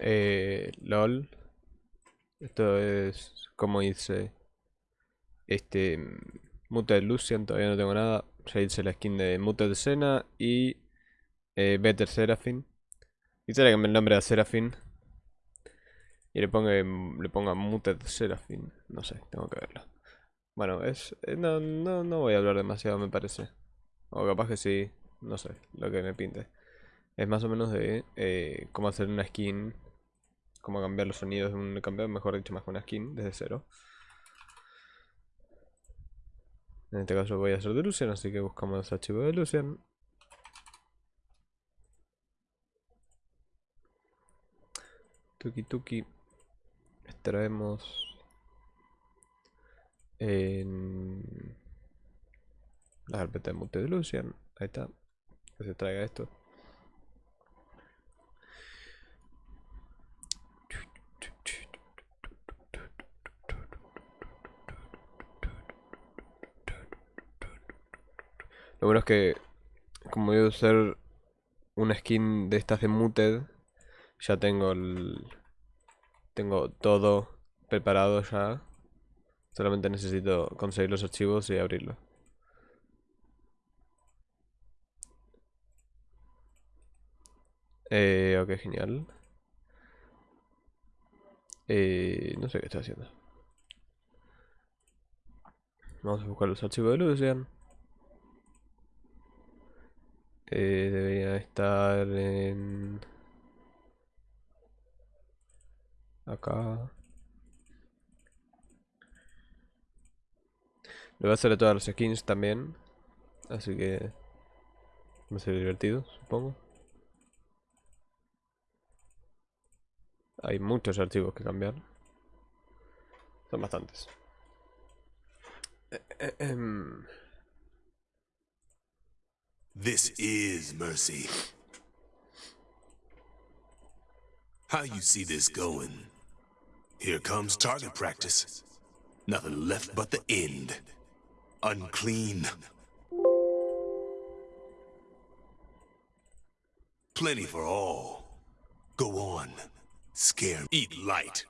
Eh, LOL. Esto es como hice este Muted Lucian, todavía no tengo nada. Ya hice la skin de Muted Sena y eh, Better Seraphine. Quisiera que el nombre a Seraphine. Y le ponga, le ponga Muted Seraphine. No sé, tengo que verlo. Bueno, es. eh, no, no, no voy a hablar demasiado, me parece. O capaz que sí, no sé, lo que me pinte. Es más o menos de eh, cómo hacer una skin. Cómo cambiar los sonidos de un campeón, mejor dicho, más que una skin, desde cero. En este caso voy a hacer de Lucian, así que buscamos los archivos de Lucian. Tuki tuki. Extraemos en la carpeta de mute de Lucian. Ahí está. Que se traiga esto. Bueno es que como a usar una skin de estas de Muted, ya tengo el tengo todo preparado ya. Solamente necesito conseguir los archivos y abrirlo. Eh, ok, genial. Eh, no sé qué estoy haciendo. Vamos a buscar los archivos de Lucian. Eh, debería estar en... Acá. Lo voy a hacer a todas las skins también. Así que... Va a ser divertido, supongo. Hay muchos archivos que cambiar. Son bastantes. Eh, eh, em. This is mercy. How you see this going? Here comes target practice. Nothing left but the end. Unclean. Plenty for all. Go on. Scare. Eat light.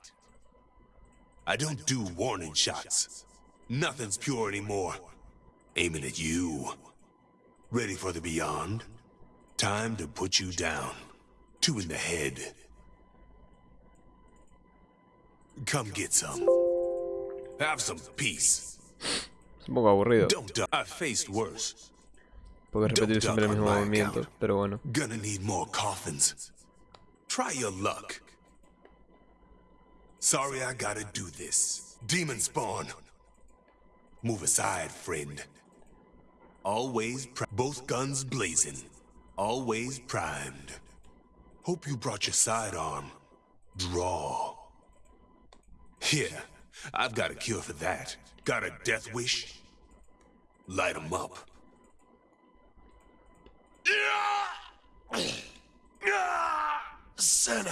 I don't do warning shots. Nothing's pure anymore. Aiming at you. Ready for the beyond? Time to put you down. Two in the head. Come get some. Have some peace. Es un poco aburrido. I've faced worse. Porque repetir siempre el mismo movimiento, pero bueno. Gonna need more coffins. Try your luck. Sorry I gotta do this. Demon spawn. Move aside, friend. Always both guns blazing. Always primed. Hope you brought your sidearm. Draw. Here, I've got a cure for that. Got a death wish? Light 'em up. Senna!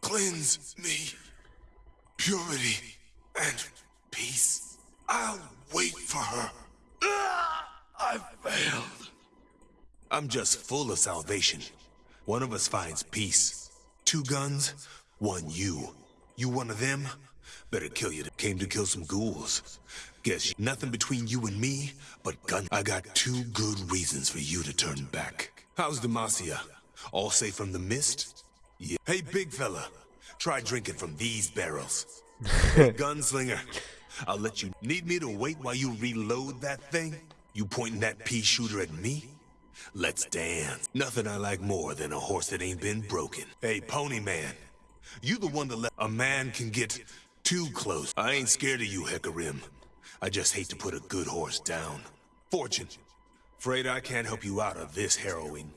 Cleanse me. Purity and peace. I'll wait for her. I failed. I'm just full of salvation. One of us finds peace. Two guns, one you. You one of them? Better kill you. Came to kill some ghouls. Guess nothing between you and me but gun. I got two good reasons for you to turn back. How's Demacia? All safe from the mist? Yeah. Hey, big fella. Try drinking from these barrels. Hey, gunslinger. I'll let you. Need me to wait while you reload that thing? You pointing that pea shooter at me? Let's dance. Nothing I like more than a horse that ain't been broken. Hey, pony man. You the one that let a man can get too close. I ain't scared of you, Hecarim. I just hate to put a good horse down. Fortune. Afraid I can't help you out of this harrowing.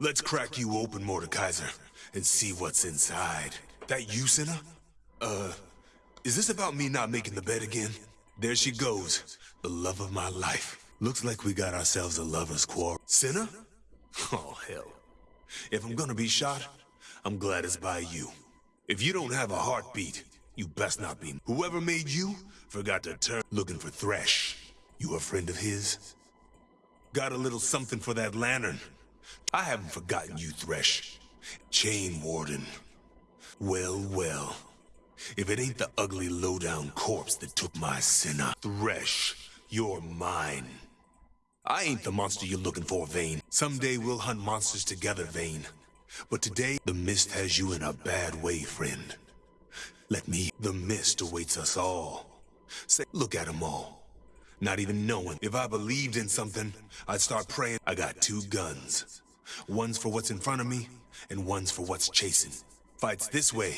Let's crack you open, Mordekaiser, and see what's inside. That you, Senna? Uh, is this about me not making the bed again? There she goes, the love of my life. Looks like we got ourselves a lover's quarrel. Senna? Oh, hell. If I'm gonna be shot, I'm glad it's by you. If you don't have a heartbeat, you best not be. Whoever made you forgot to turn looking for Thresh. You a friend of his? Got a little something for that lantern. I haven't forgotten you, Thresh. Chain Warden. Well, well. If it ain't the ugly lowdown corpse that took my Senna, Thresh, you're mine. I ain't the monster you're looking for, Vayne. Someday we'll hunt monsters together, Vayne. But today, the mist has you in a bad way, friend. Let me... The mist awaits us all. Say, look at them all. Not even knowing. If I believed in something, I'd start praying. I got two guns. One's for what's in front of me, and one's for what's chasing. Fights this way.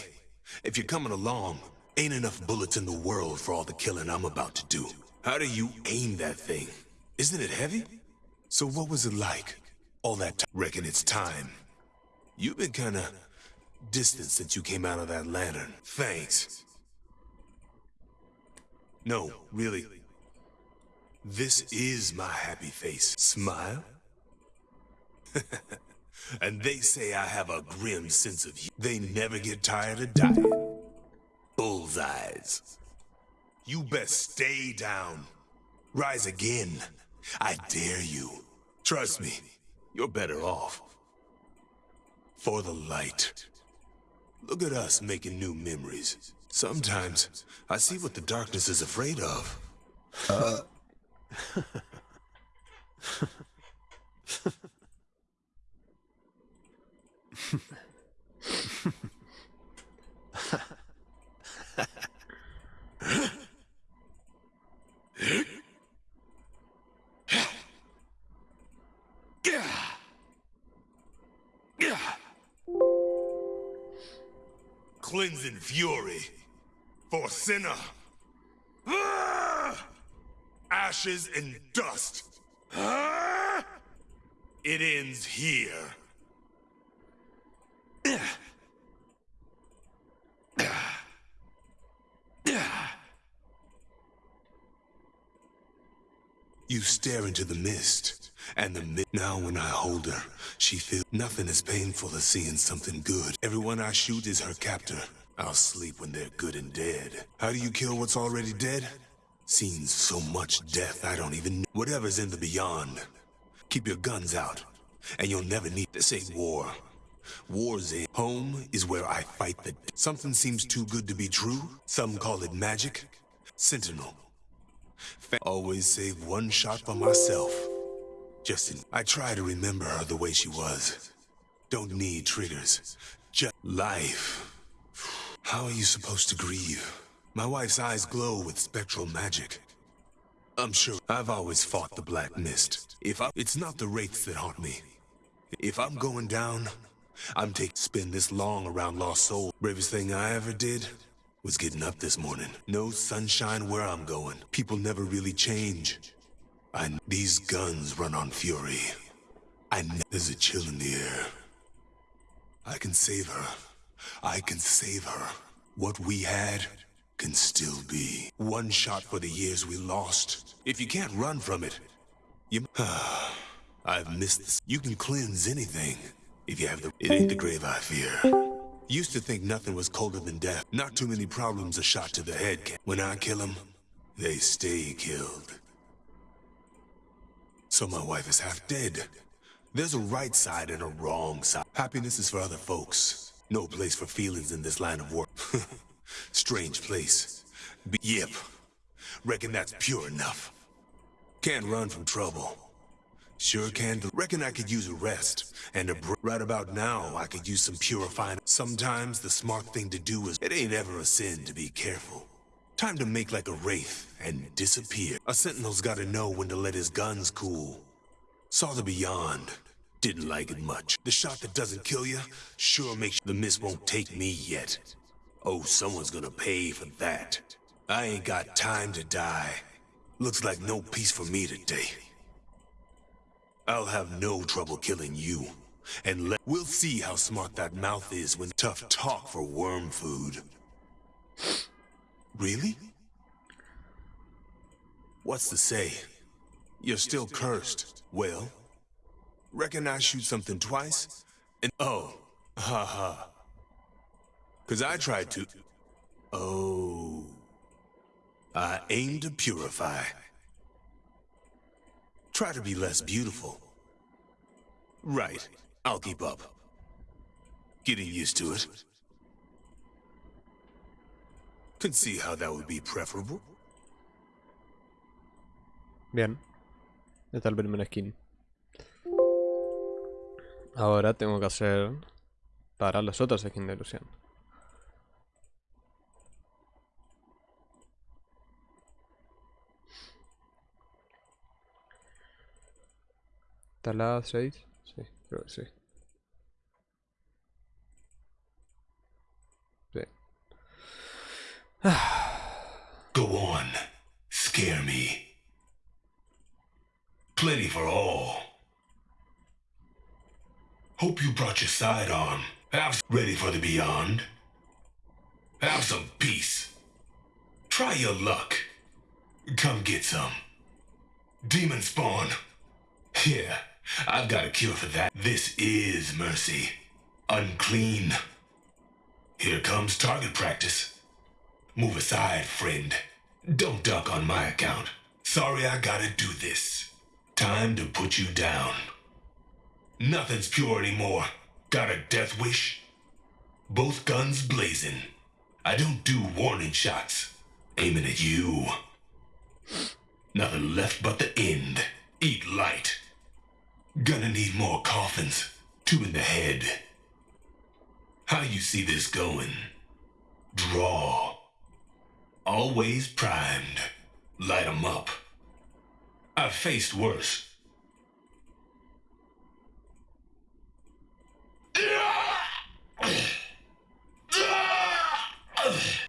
If you're coming along, ain't enough bullets in the world for all the killing I'm about to do. How do you aim that thing? Isn't it heavy? So what was it like? All that time? Reckon it's time. You've been kinda distant since you came out of that lantern. Thanks. No, really. This is my happy face. Smile? and they say I have a grim sense of humor. They never get tired of dying. Bullseyes. You best stay down. Rise again. I dare you. Trust me, you're better off. For the light. Look at us making new memories. Sometimes, I see what the darkness is afraid of. Uh. Cleansing fury for sinner. Ashes and dust. It ends here. You stare into the mist, and the mist. Now when I hold her, she feels nothing as painful as seeing something good. Everyone I shoot is her captor. I'll sleep when they're good and dead. How do you kill what's already dead? Seen so much death I don't even know. Whatever's in the beyond. Keep your guns out, and you'll never need- This ain't war. War's in. Home is where I fight the- Something seems too good to be true. Some call it magic. Sentinel. Always save one shot for myself. Justin, I try to remember her the way she was. Don't need triggers. Just life. How are you supposed to grieve? My wife's eyes glow with spectral magic. I'm sure I've always fought the Black Mist. If I, it's not the wraiths that haunt me. If I'm going down, I'm taking spend this long around Lost Soul. Bravest thing I ever did was getting up this morning. No sunshine where I'm going. People never really change. I these guns run on fury. I there's a chill in the air. I can save her. I can save her. What we had can still be. One shot for the years we lost. If you can't run from it, you... I've missed this. You can cleanse anything. If you have the... It ain't the grave I fear. Used to think nothing was colder than death. Not too many problems a shot to the head can. When I kill them, they stay killed. So my wife is half dead. There's a right side and a wrong side. Happiness is for other folks. No place for feelings in this line of work. Strange place. Be yep. Reckon that's pure enough. Can't run from trouble. Sure can. Reckon I could use a rest. And a break. right about now, I could use some purifying. Sometimes the smart thing to do is, it ain't ever a sin to be careful. Time to make like a wraith and disappear. A sentinel's gotta know when to let his guns cool. Saw the beyond. Didn't like it much. The shot that doesn't kill you, sure makes the mist won't take me yet. Oh, someone's gonna pay for that. I ain't got time to die. Looks like no peace for me today. I'll have no trouble killing you. And let- We'll see how smart that mouth is when tough talk for worm food. Really? What's to say? You're still cursed. Well, reckon I shoot something twice? And oh, haha. Ha. Cause I tried to... Oh... I aim to purify. Try to be less beautiful. Right. I'll keep up. Getting used to it. Can see how that would be preferable. Bien. Esta es la primera skin. Ahora tengo que hacer para las otras skins de ilusión. ¿Está la 6? Sí, creo que sí. Sí. Go on. Scare me. Plenty for all. Hope you brought your sidearm. Have ready for the beyond. Have some peace. Try your luck. Come get some. Demon spawn. Yeah, I've got a cure for that. This is mercy. Unclean. Here comes target practice. Move aside, friend. Don't duck on my account. Sorry I gotta do this. Time to put you down. Nothing's pure anymore. Got a death wish? Both guns blazing. I don't do warning shots. Aiming at you. Nothing left but the end. Eat light. Gonna need more coffins. Two in the head. How do you see this going? Draw. Always primed. Light 'em up. I've faced worse.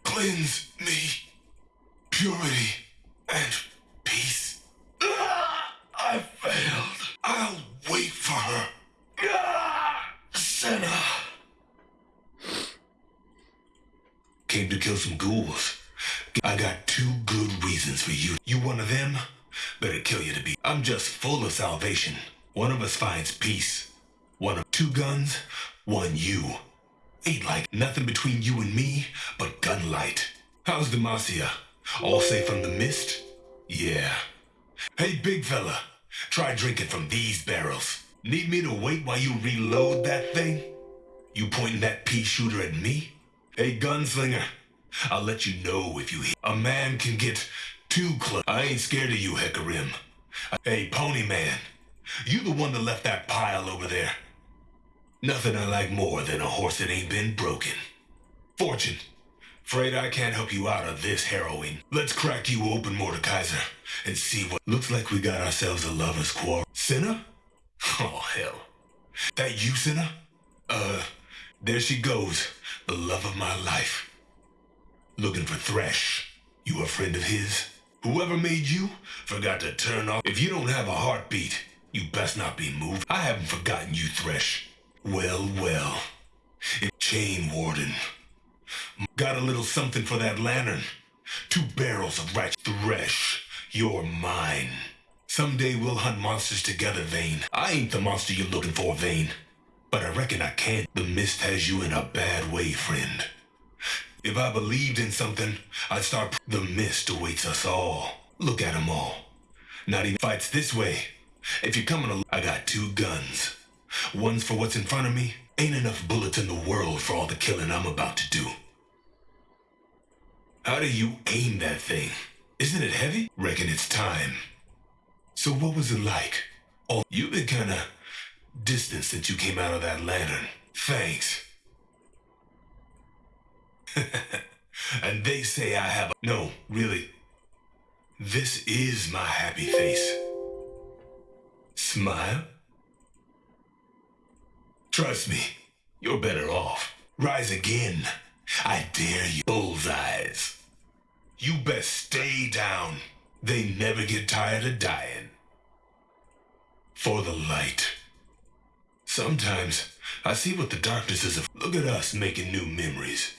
Cleanse me. Purity and just full of salvation. One of us finds peace. One of two guns, one you. Ain't like nothing between you and me but gunlight. How's Demacia? All safe from the mist? Yeah. Hey, big fella. Try drinking from these barrels. Need me to wait while you reload that thing? You pointing that pea shooter at me? Hey, gunslinger. I'll let you know if you. A man can get too close. I ain't scared of you, Hecarim. Hey, pony man. You the one that left that pile over there. Nothing I like more than a horse that ain't been broken. Fortune. Afraid I can't help you out of this harrowing. Let's crack you open, Mordekaiser, and see what... Looks like we got ourselves a lover's quarrel. Senna? Oh, hell. That you, Senna? Uh, there she goes. The love of my life. Looking for Thresh. You a friend of his? Whoever made you forgot to turn off. If you don't have a heartbeat, you best not be moved. I haven't forgotten you, Thresh. Well, well. Chain Warden. Got a little something for that lantern. Two barrels of right Thresh. You're mine. Someday we'll hunt monsters together, Vayne. I ain't the monster you're looking for, Vayne. But I reckon I can. The mist has you in a bad way, friend. If I believed in something, I'd start. The mist awaits us all. Look at 'em all. Not even fights this way. If you're coming, I got two guns. One's for what's in front of me. Ain't enough bullets in the world for all the killing I'm about to do. How do you aim that thing? Isn't it heavy? Reckon it's time. So what was it like? Oh, you've been kinda distant since you came out of that lantern. Thanks. and they say I have a... No, really. This is my happy face. Smile? Trust me, you're better off. Rise again. I dare you. Bullseyes. You best stay down. They never get tired of dying. For the light. Sometimes I see what the darkness is of. Look at us making new memories.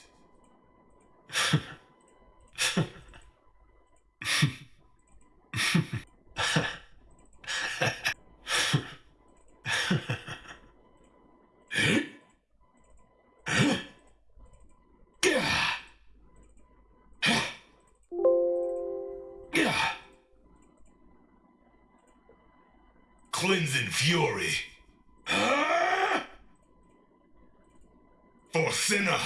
Cleansing fury. For sinner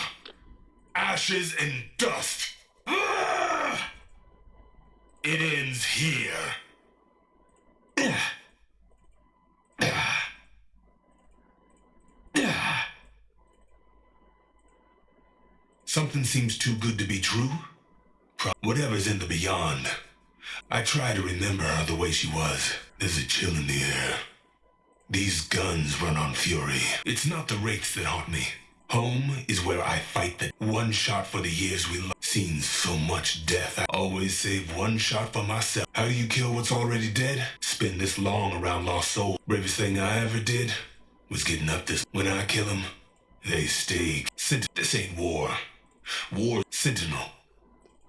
ashes and dust. It ends here. Something seems too good to be true. Whatever's in the beyond. I try to remember her the way she was. There's a chill in the air. These guns run on fury. It's not the wraiths that haunt me. Home is where I fight the one shot for the years we love. Seen so much death. I always save one shot for myself. How do you kill what's already dead? Spend this long around lost soul. Bravest thing I ever did was getting up this. When I kill them, they stay. Sent- this ain't war. War sentinel.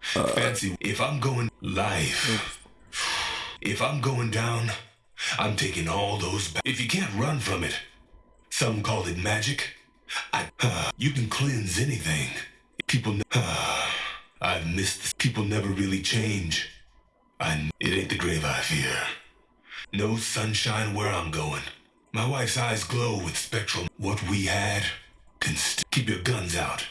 Fancy if I'm going life. If I'm going down, I'm taking all those back. If you can't run from it, some call it magic. I, uh, you can cleanse anything. People, uh, I've missed. People never really change. I, it ain't the grave I fear. No sunshine where I'm going. My wife's eyes glow with spectral. What we had can keep your guns out,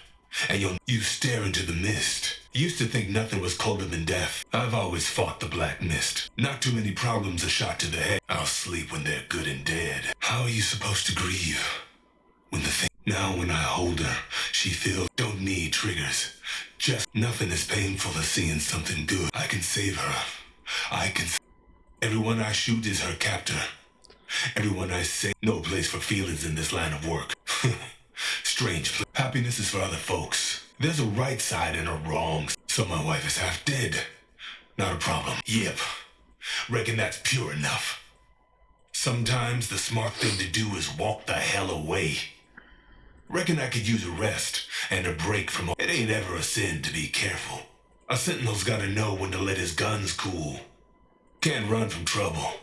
and you'll you stare into the mist. Used to think nothing was colder than death. I've always fought the black mist. Not too many problems a shot to the head. I'll sleep when they're good and dead. How are you supposed to grieve when the thing? Now when I hold her, she feels don't need triggers. Just nothing as painful as seeing something good. I can save her. I can. Everyone I shoot is her captor. Everyone I say, no place for feelings in this line of work. Strange. pl- Happiness is for other folks. There's a right side and a wrong. So my wife is half dead. Not a problem. Yep. Reckon that's pure enough. Sometimes the smart thing to do is walk the hell away. Reckon I could use a rest and a break from. It ain't ever a sin to be careful. A sentinel's gotta know when to let his guns cool. Can't run from trouble.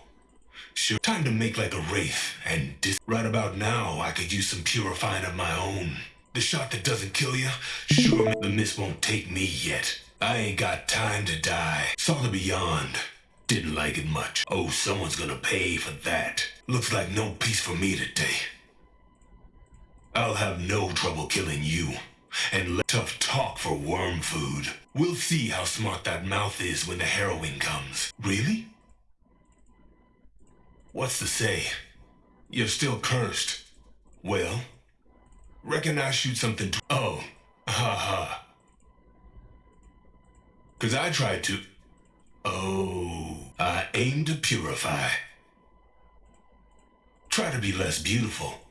Sure, time to make like a wraith and dis- right about now I could use some purifying of my own. The shot that doesn't kill you, sure the mist won't take me yet. I ain't got time to die. Saw the beyond. Didn't like it much. Oh, someone's gonna pay for that. Looks like no peace for me today. I'll have no trouble killing you. And let tough talk for worm food. We'll see how smart that mouth is when the harrowing comes. Really? What's to say? You're still cursed. Well, reckon I shoot something to. Oh, ha ha. Cause I tried to. Oh, I aim to purify. Try to be less beautiful.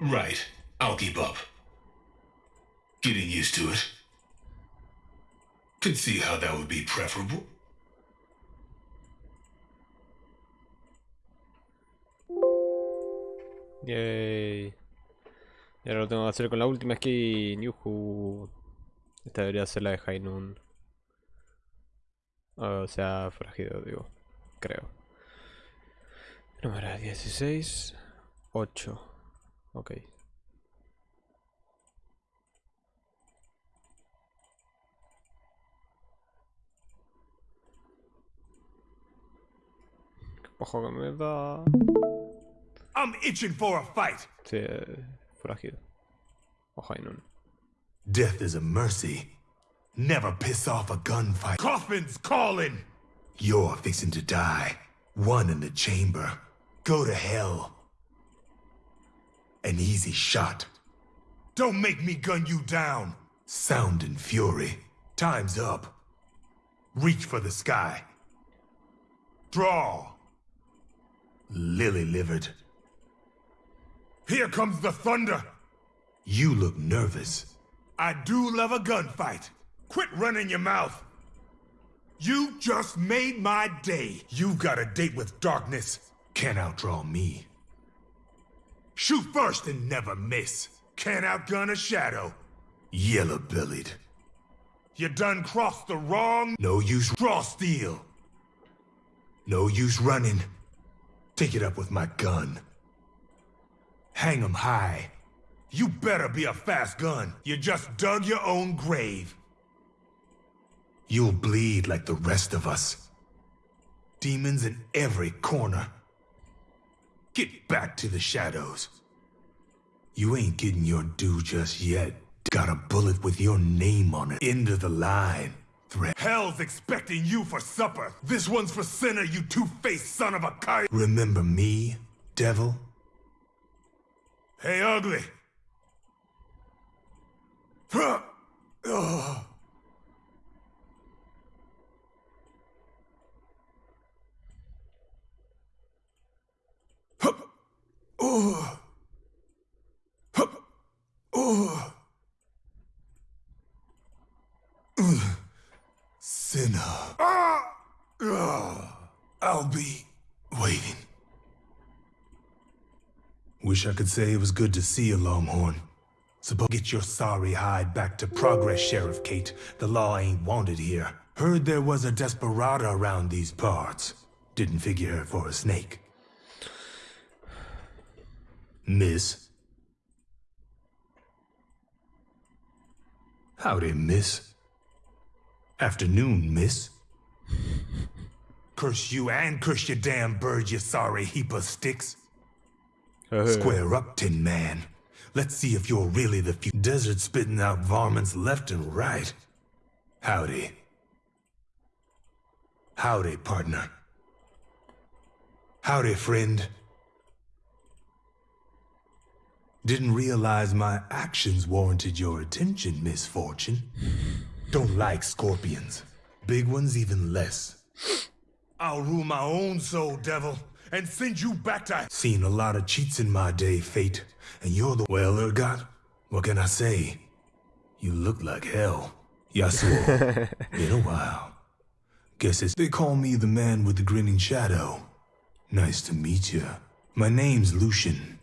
Right, I'll keep up. Getting used to it. Can see how that would be preferable. Yay. Y ahora lo tengo que hacer con la última skin. Yuhu. Esta debería ser la de Hainun. O sea, forajido, digo. Creo. Número 16. 8. Ok. Ojo que me da. I'm itching for a fight. Eh, forajido. O High Noon. Death is a mercy. Never piss off a gunfight. Coffin's calling! You're fixing to die. One in the chamber. Go to hell. An easy shot. Don't make me gun you down. Sound and fury. Time's up. Reach for the sky. Draw. Lily livered. Here comes the thunder. You look nervous. I do love a gunfight. Quit running your mouth. You just made my day. You've got a date with darkness. Can't outdraw me. Shoot first and never miss. Can't outgun a shadow. Yellow-bellied. You done crossed the wrong... No use draw steel. No use running. Take it up with my gun. Hang 'em high. You better be a fast gun. You just dug your own grave. You'll bleed like the rest of us. Demons in every corner. Get back to the shadows. You ain't getting your due just yet. Got a bullet with your name on it. End of the line. Threat. Hell's expecting you for supper. This one's for Senna, you two-faced son of a kite. Remember me, devil? Hey, ugly. Ah! I'll be waiting. Wish I could say it was good to see you, Longhorn. Suppose get your sorry hide back to Progress, Sheriff Kate. The law ain't wanted here. Heard there was a desperado around these parts. Didn't figure her for a snake. Miss? Howdy, miss. Afternoon, miss. Curse you and curse your damn bird, you sorry heap of sticks. Square up, Tin Man. Let's see if you're really the few desert spitting out varmints left and right. Howdy. Howdy, partner. Howdy, friend. Didn't realize my actions warranted your attention, Miss Fortune. Don't like scorpions. Big ones even less. I'll rule my own soul, devil, and send you back to... Seen a lot of cheats in my day, Fate. And you're the... Well, Urgot, what can I say? You look like hell. Yasuo. Been a while. Guess it's... They call me the man with the grinning shadow. Nice to meet you. My name's Lucian.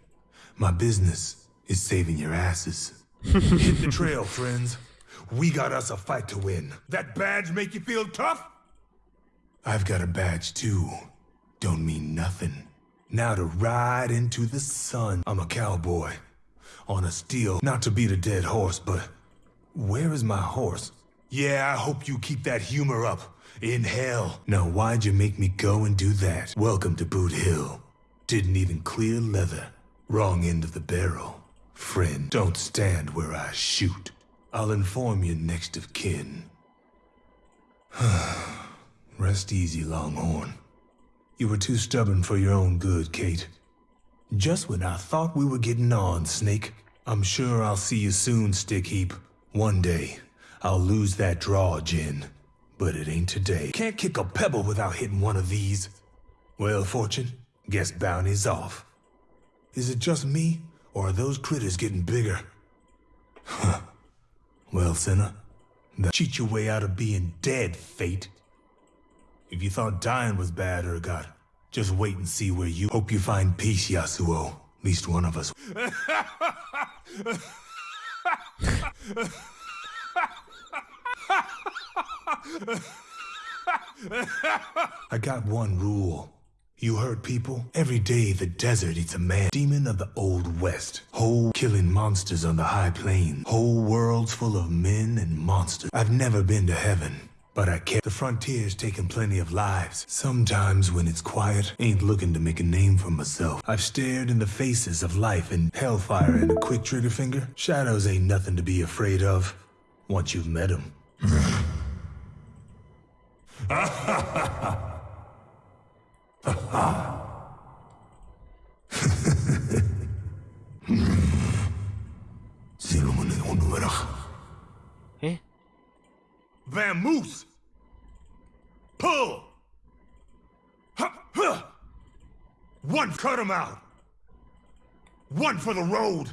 My business is saving your asses. Hit the trail, friends. We got us a fight to win. That badge make you feel tough? I've got a badge too. Don't mean nothing. Now to ride into the sun. I'm a cowboy. On a steel, not to beat a dead horse, but where is my horse? Yeah, I hope you keep that humor up. In hell. Now why'd you make me go and do that? Welcome to Boot Hill. Didn't even clear leather. Wrong end of the barrel. Friend, don't stand where I shoot. I'll inform you next of kin. Rest easy, Longhorn. You were too stubborn for your own good, Kate. Just when I thought we were getting on, Snake. I'm sure I'll see you soon, Stick Heap. One day, I'll lose that draw, Jhin. But it ain't today. Can't kick a pebble without hitting one of these. Well, Fortune, guess bounty's off. Is it just me, or are those critters getting bigger? Huh. Well, Senna, that cheat your way out of being dead, Fate. If you thought dying was bad, Urgot, just wait and see where you... Hope you find peace, Yasuo. At least one of us. I got one rule. You heard people? Every day the desert eats a man. Demon of the Old West. Whole killing monsters on the high plains. Whole worlds full of men and monsters. I've never been to heaven. But I care. The frontier's taken plenty of lives. Sometimes when it's quiet, ain't looking to make a name for myself. I've stared in the faces of life and hellfire and a quick trigger finger. Shadows ain't nothing to be afraid of. Once you've met them. ¿Eh? Vamoose! Pull! One, cut him out! One for the road!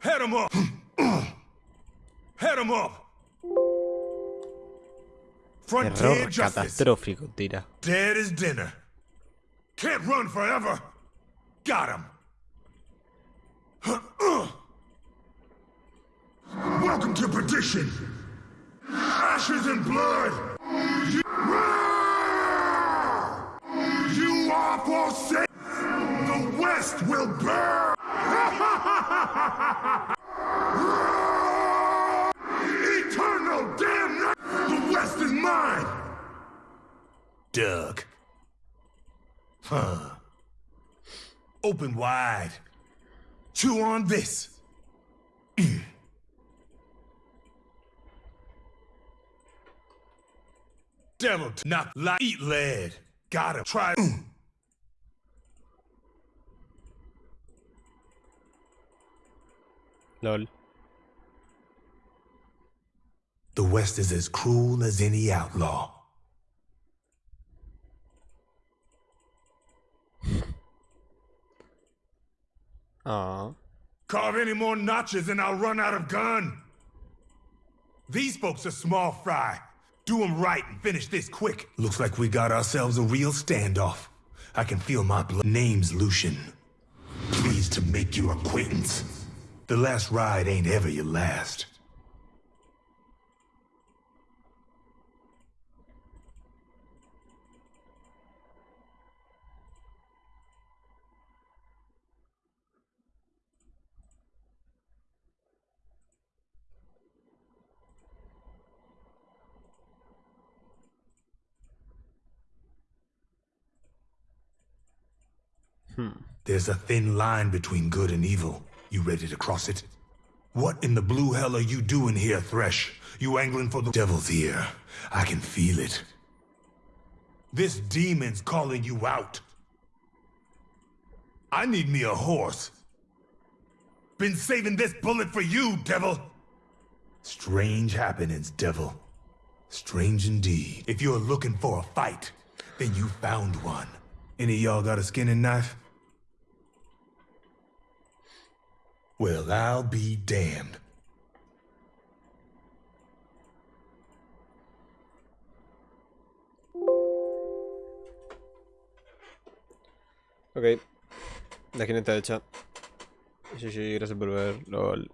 Head him up! Head him up! Error catastrófico, tira. Dead as dinner. Can't run forever. Got him. Welcome to perdition. Ashes and blood. Doug. Huh. Open wide. Chew on this. Mm. Devil, not like eat lead. Gotta try. Mm. LOL. The West is as cruel as any outlaw. Aw. Carve any more notches and I'll run out of gun. These folks are small fry. Do them right and finish this quick. Looks like we got ourselves a real standoff. I can feel my blood. Name's Lucian. Pleased to make your acquaintance. The last ride ain't ever your last. Hmm. There's a thin line between good and evil. You ready to cross it? What in the blue hell are you doing here, Thresh? You angling for the devil's ear. I can feel it. This demon's calling you out. I need me a horse. Been saving this bullet for you, devil. Strange happenings, devil. Strange indeed. If you're looking for a fight, then you found one. Any of y'all got a skinning knife? Well, I'll be damned. Ok. La está hecha. GG, gracias por ver. LOL.